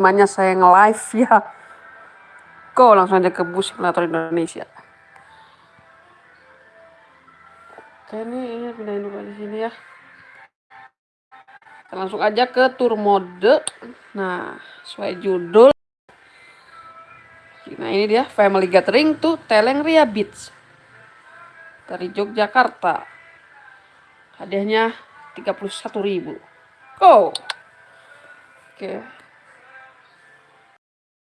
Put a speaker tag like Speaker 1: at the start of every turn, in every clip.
Speaker 1: namanya saya nge-live ya. Go langsung aja ke bus simulator Indonesia. Oke ini, ini pindahin dulu di sini ya. Kita langsung aja ke tour mode. Nah, sesuai judul. Nah ini dia Family Gathering tuh Telengria Beach dari Yogyakarta. Hadiahnya 31.000. Go. Oke.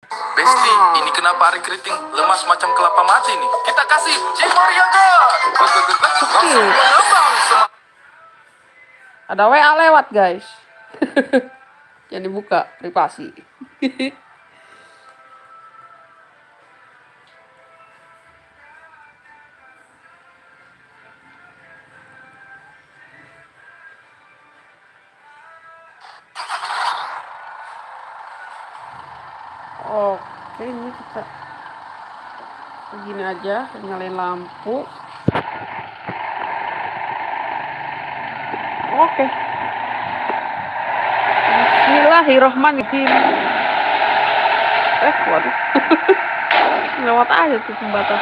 Speaker 2: Besti, ini kenapa hari keriting lemas macam kelapa mati nih? Kita kasih Cimoriaga. Langsung
Speaker 1: Ada WA lewat guys. Jangan dibuka privasi. oke ini kita begini aja nyalain lampu. Oke. Bismillahirrohmanirrohim eh waduh. Lewat aja tuh pembatas.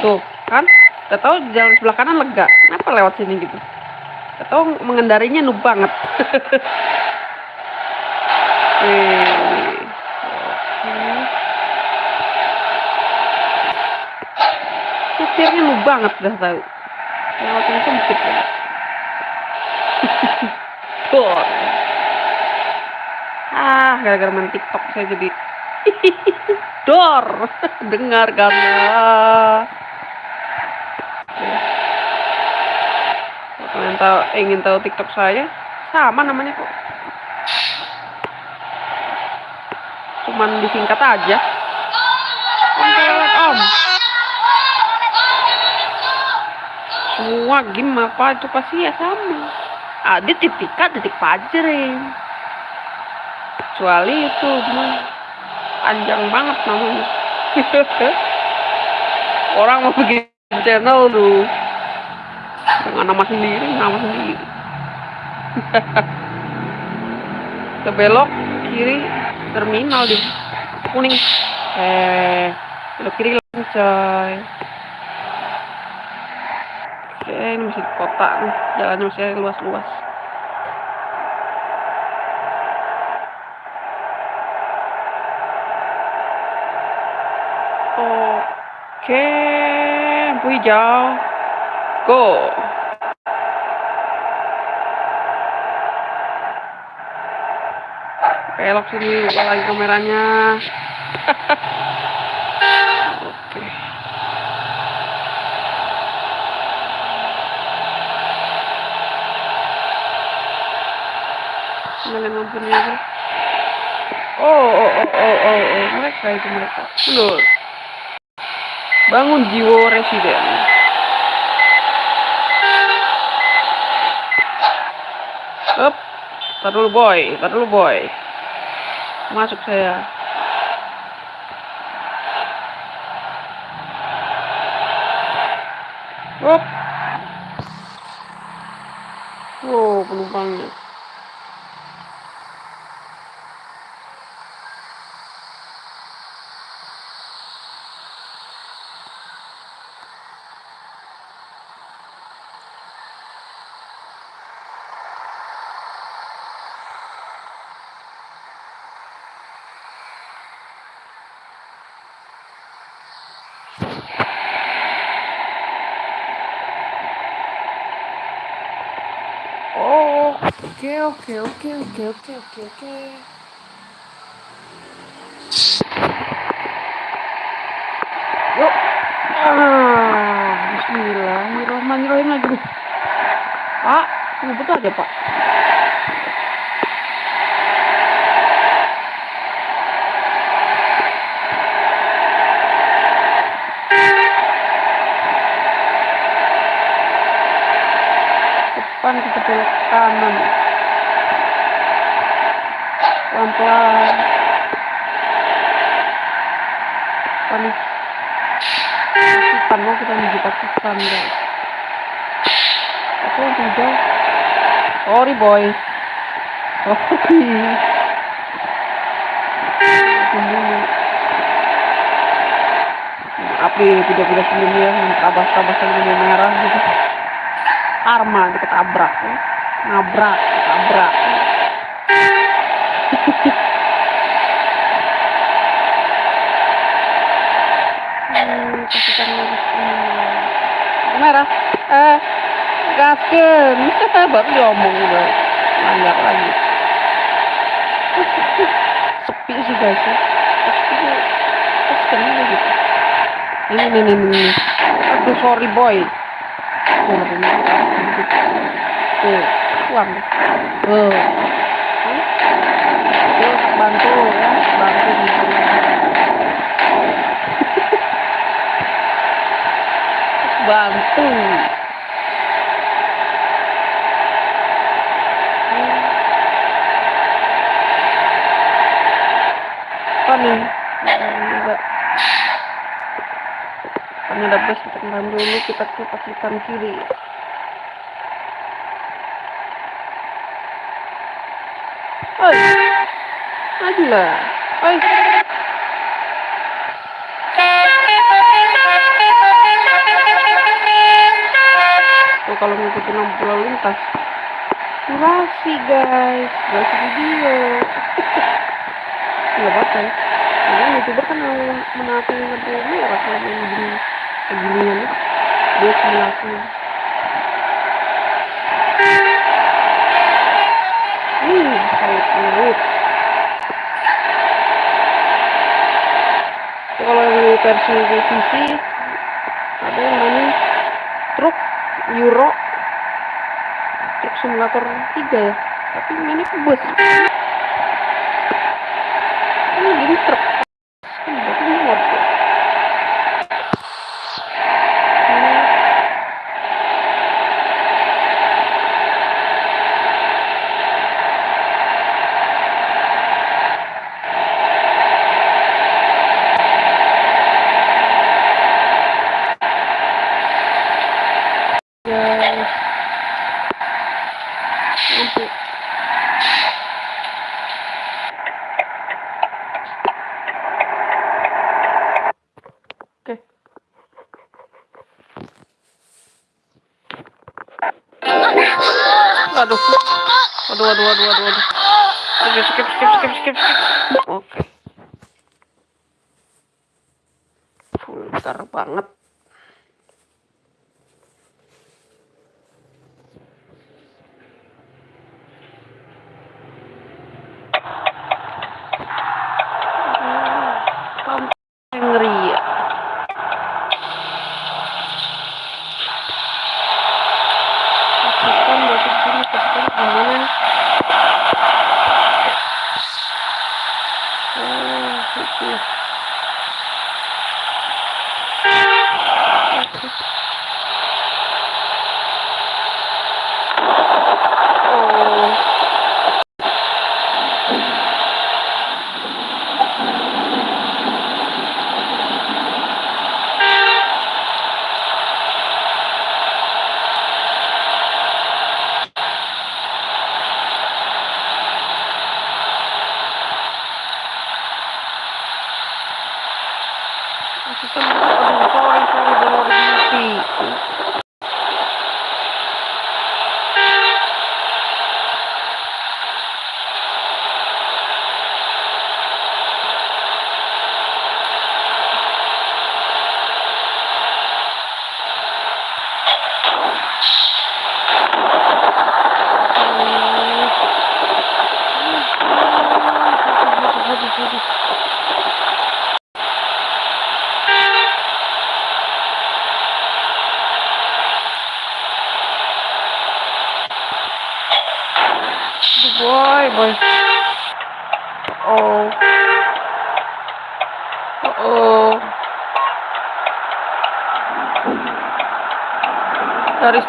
Speaker 1: Tuh kan? Udah tahu jalan sebelah kanan lega. Kenapa lewat sini gitu atau mengendarinya noob banget. Setirnya noob banget dah tahu. Lewatnya sempit ya. Tuh. ah gara-gara main tiktok saya jadi dor. Dengar karena kalian tahu ingin tahu tiktok saya sama namanya kok. Cuman disingkat aja. Om semua game apa itu pasti ya sama. Ada titik titik pajering kecuali itu panjang banget namanya. Orang mau bikin channel tuh dengan nama sendiri nama sendiri. Ke belok kiri terminal di kuning. Eh belok kiri langsung coy. Oke ini masih kota nih. Jalannya masih luas-luas. Oke lampu hijau go belok sini buka lagi kameranya. Oke. Nyalain lampunya aja oh oh oh oh oh, oh. mereka itu mereka. Betul. Bangun jiwa residen. Up. Tar dulu boy. Tar dulu boy masuk saya Hop. Wow, penumpangnya. Oke, oke, oke, oke, oke, oke. Yuk. Ah, Bismillahirrahmanirrahim lagi. Pak, ini betul aja, Pak. depan kita belok kanan pelan-pelan panik Guys aku jauh Sorry boy. Sorry. Nih video-video sebelumnya yang tabas-tabas yang merah gitu. Karma ketabrak ya. Nabrak, ketabrak. Hmm, kasihkan lurus. Hmm. Merah. Eh, gasken. Baru diomong udah. Banyak lagi. Sepi sih guys ya. Aja gitu. Ini, ini, ini, ini. Aduh, sorry boy. Tuh, uang. Tuh. Tuh, bantu ya. Bantu gitu. bantu apa nih ada bus kita ngerem dulu kita ke pacitan kiri Oi, maju lah. Oi. Tuh kalau ngikutin lampu lalu lintas. Durasi guys, durasi video. Nggak apa-apa ya. Youtuber kan menaati lampu merah kalau begini beginian ya. Dia menaati. Hmm, saya menurut. Kalau yang versi PC ada yang mainin truk Euro truk simulator 3 ya tapi ke bus ini jadi truk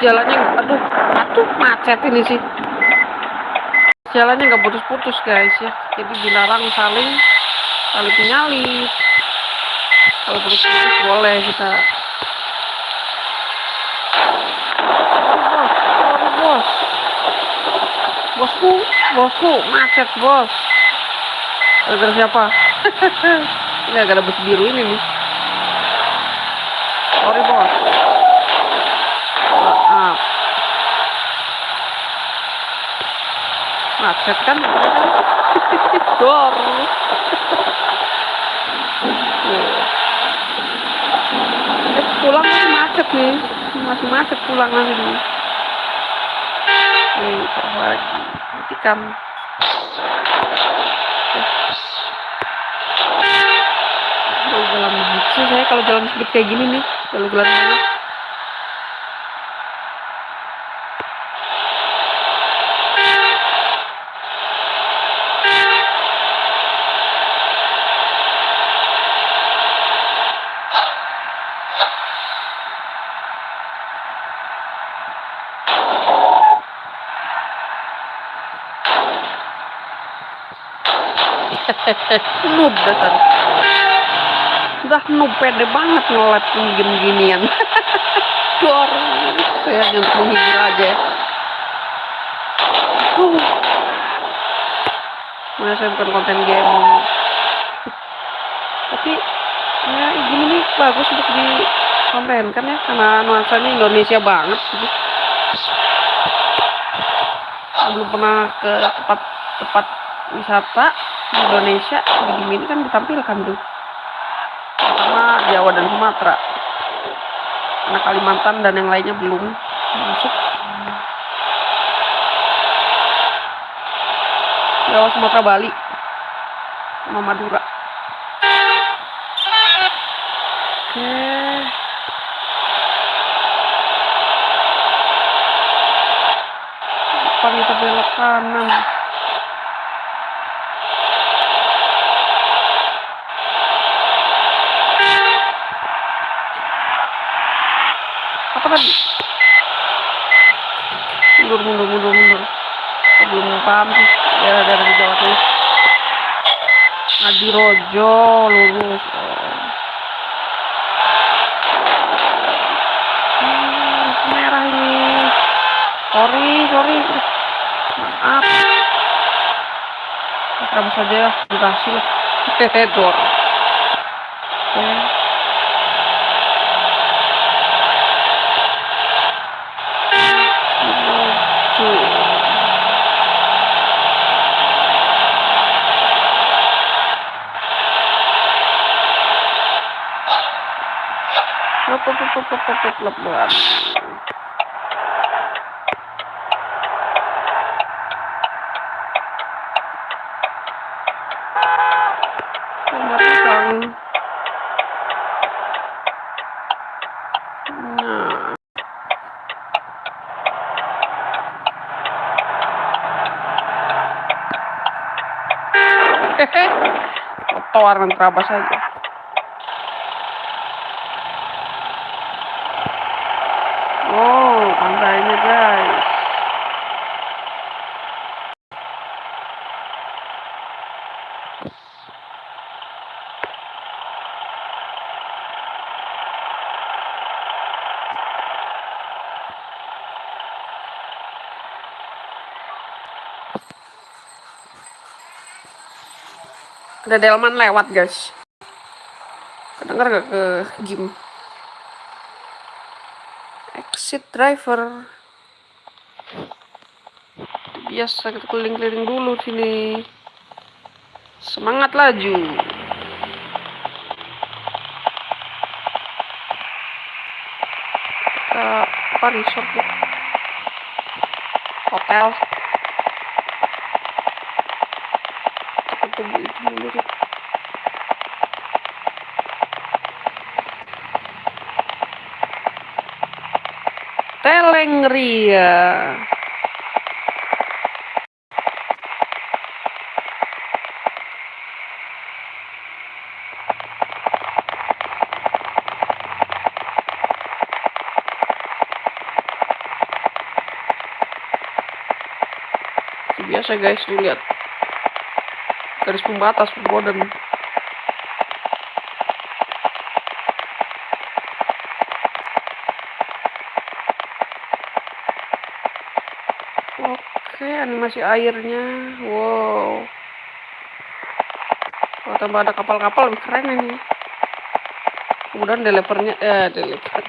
Speaker 1: jalannya, aduh, aduh macet ini sih. Jalannya nggak putus-putus guys ya. Jadi dilarang saling saling menyalip. Kalau putus-putus boleh kita. Bos, bos. bosku bosku macet bos gara siapa ini agak ada bus biru ini nih sorry bos maaf macet kan? Dor. Pulang macet nih. Masih macet pulang nanti nih lagi? Matikan jalan sih saya kalau jalan speed kayak gini nih. Jalan-jalan noob dasar udah noob pede banget ngelat game ginian dor saya hanya untuk menghibur aja. Uh. Mana saya bukan konten game. Tapi ya gini nih bagus untuk di konten kan ya karena nuansanya Indonesia banget gitu. belum pernah ke tempat tempat wisata Indonesia di game ini kan ditampilkan tuh. Pertama Jawa dan Sumatera. Karena Kalimantan dan yang lainnya belum masuk. Jawa Sumatera Bali. Sama Madura. Oke. Depan kita belok kanan tadi mundur mundur mundur mundur. Saya belum paham sih. Daerah-daerah di Jawa Tengah. Adirojo lurus. Oh. Hmm, merah ini. Sorry sorry. Maaf. Terus saja ya durasi lah. Hehehe dor. Oke. Lucu. Hehe. Trotoar dan terabas saja. Oh, pantainya guys. Ada delman lewat guys. Kedengar gak ke game? Exit driver. Biasa kita keliling-keliling dulu sini. Semangat laju. Ke apa resort ya? Hotel. Kita dulu deh. Telengria. Seperti biasa guys, lihat garis pembatas perbodan. Animasi airnya. Wow. Kalau tambah ada kapal-kapal keren ini. Kemudian developernya, eh, developer,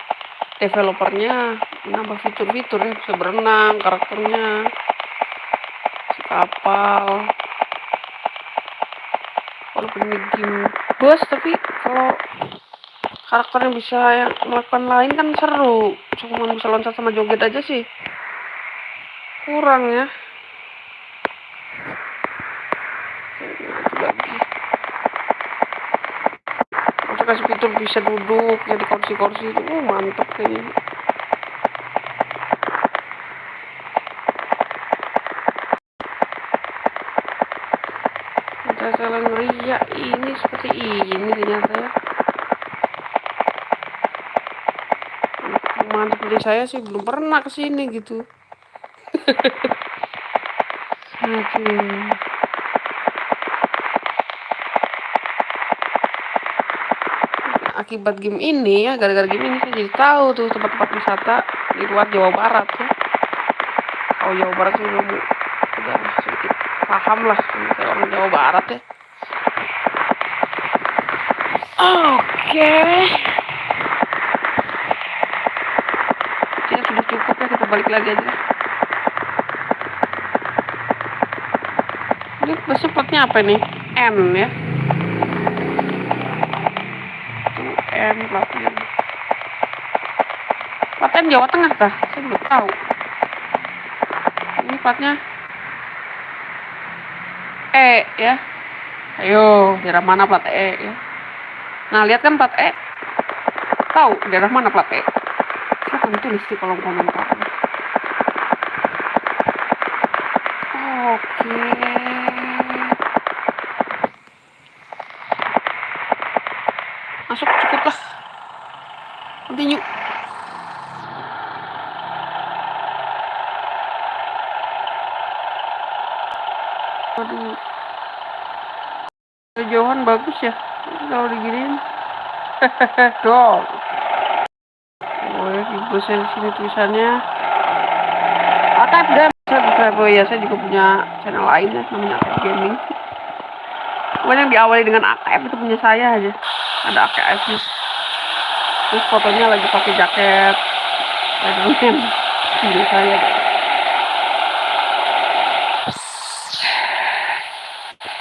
Speaker 1: developernya menambah fitur-fitur ya, bisa berenang karakternya, kapal. Walaupun ini game bos, tapi kalau karakternya bisa yang melakukan lain kan seru. Cuma bisa loncat sama joget aja sih. Kurang ya. Itu lagi. Kita kasih fitur bisa duduk jadi kursi-kursi itu. Oh, mantep kayaknya. Ada jalan ria ini seperti ini ternyata ya. Mantap seperti saya sih belum pernah ke sini gitu. Aduh. Akibat game ini ya, gara-gara game ini saya jadi tahu tuh tempat-tempat wisata di luar Jawa Barat ya. Kalau Jawa Barat sih belum sedikit paham lah orang Jawa Barat ya. Oke. Ya sudah cukup ya kita balik lagi aja. Ini besok platnya apa nih? N ya. Tuh N platnya. Plat N Jawa Tengah kah? Saya belum tahu. Ini platnya E ya. Ayo, daerah mana plat E ya? Nah, lihat kan plat E. Tahu daerah mana plat E? Silahkan tulis di kolom komentar. Oke. Masuk cukup lah. Continue. Aduh. Jauhan bagus ya. Kalau diginiin. Dol. Oh ya, di sini tulisannya. Akat Game. Saya subscribe oh ya, saya juga punya channel lain ya, namanya Akat Gaming. Pokoknya yang diawali dengan AKF itu punya saya aja. Ada AKF nya. Terus fotonya lagi pakai jaket Spiderman. Video saya.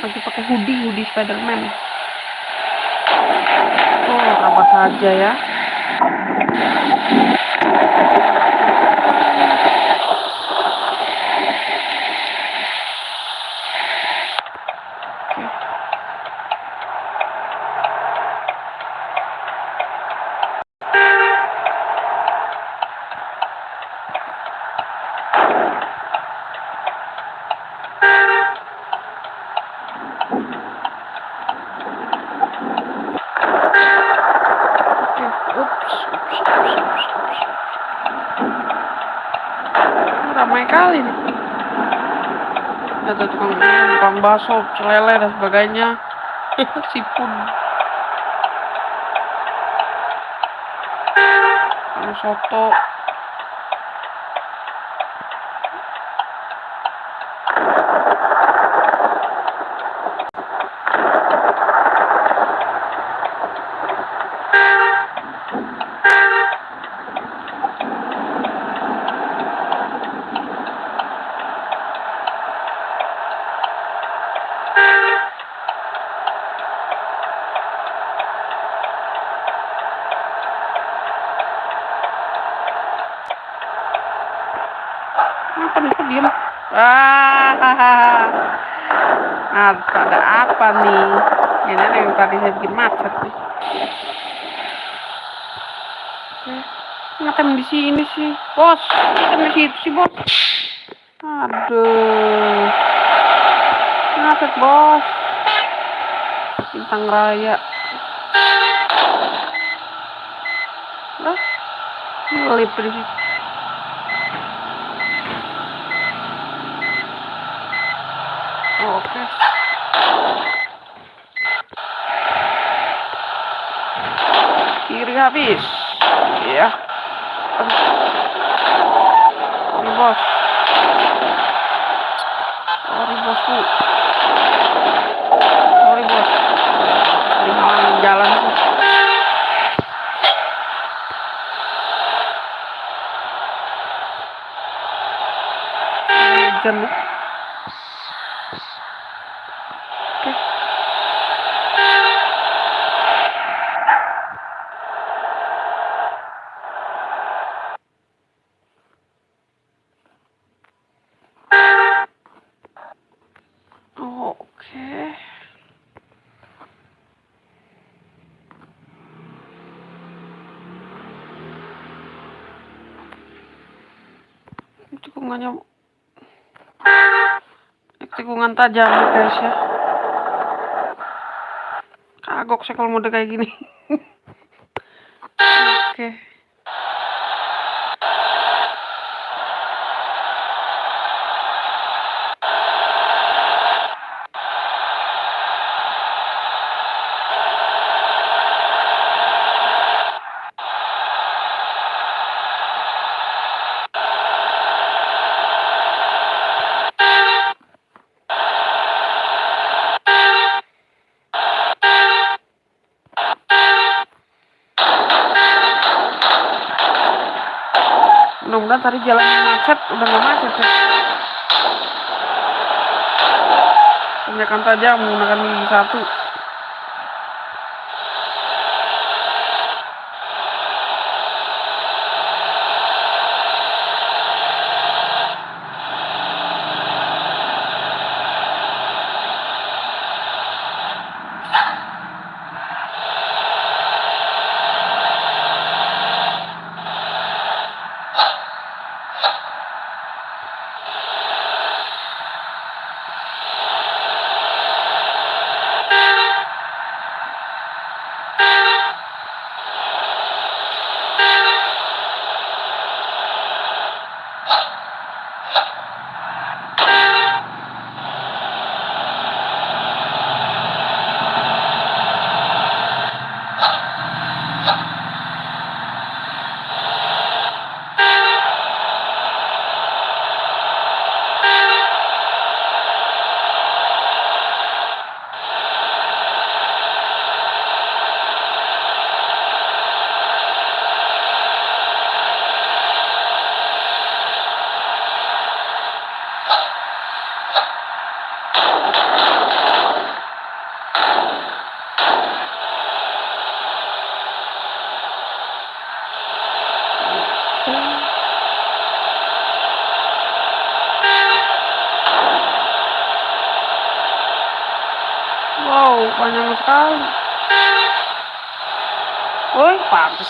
Speaker 1: Lagi pakai hoodie, hoodie Spiderman. Apa saja ya. Tukang bakso, celele dan sebagainya. Sipun. Soto. Apa nih kok diem? Ah, nah, apa nih? Ini yang tadi saya bikin macet nih. Eh, Ngapain di sini sih, bos? Ngapain di situ sih, bos? Aduh, macet bos. Bintang Raya. Lah, ngelip di situ. Oke. Kiri habis. Iya. Aduh. Ini bos. bosku sorry bos jalan nih. Oke. Oh, Oke. Tikungannya tikungan tajam guys ya. Kagok sih kalau mode kayak gini. Mudah-mudahan tadi jalan yang macet udah nggak macet ya. Tanyakan tajam menggunakan gigi satu.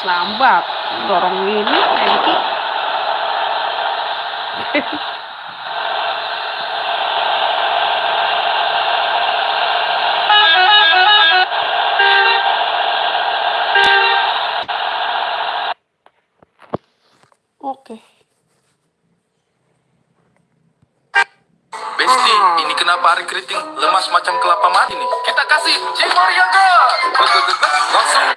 Speaker 1: Lambat. Dorong ini, Enki. Oke.
Speaker 2: Besti, ini kenapa hari keriting lemas macam kelapa mati nih? Kita kasih Jimoria God. Langsung.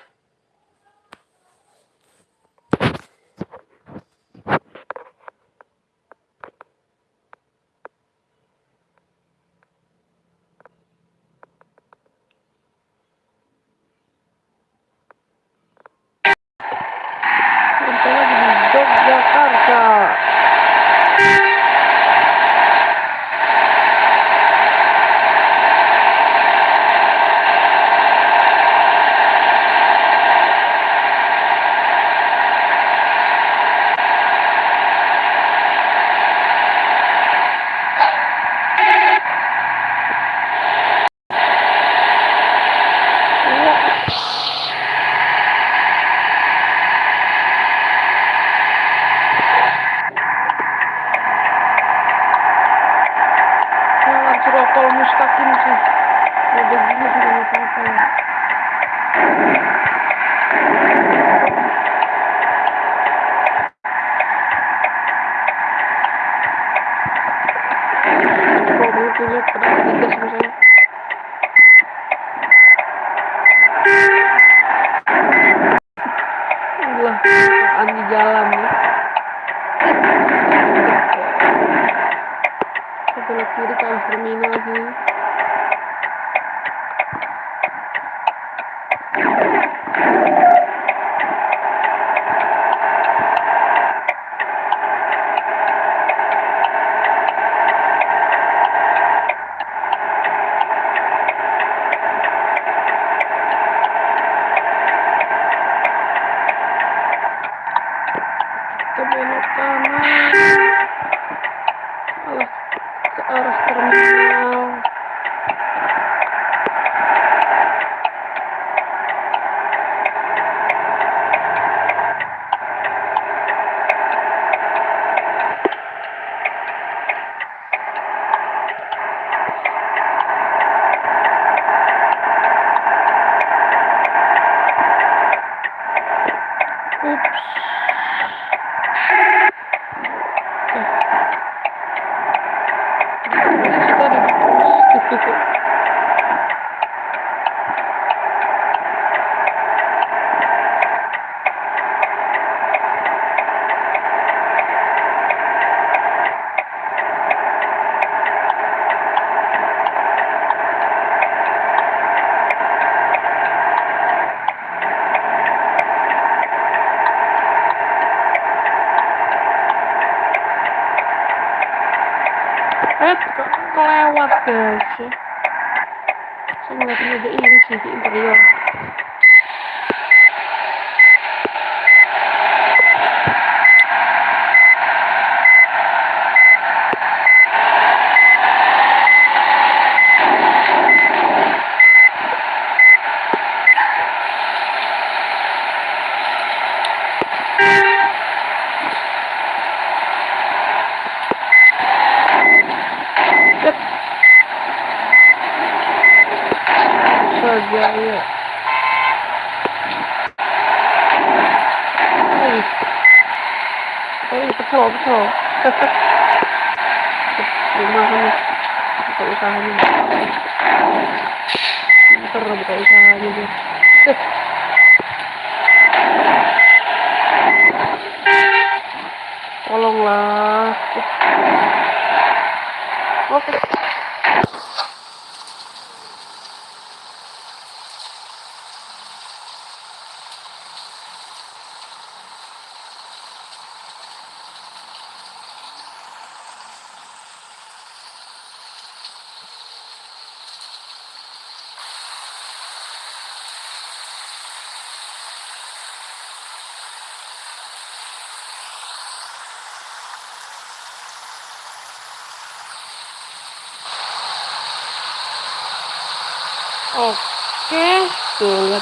Speaker 1: Sampai lagi di Yogyakarta. Jalan Cirokol Mustaqim sih. Udah gini juga nggak apa-apa ya. Kok banget tuh lihat pada tiga sama saya. Allah, apaan di jadi ke terminal lagi back.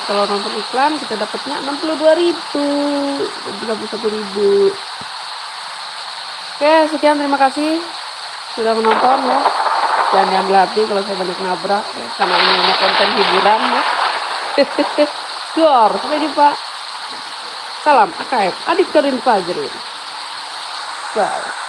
Speaker 1: Kalau nonton iklan kita dapatnya 62.000 ribu, 31 ribu. Oke, sekian terima kasih sudah menonton ya. Jangan diambil hati kalau saya banyak nabrak ya, karena ini hanya konten hiburan ya. Gor, sampai jumpa. Salam AKM, adik Karin Fajrin. Bye.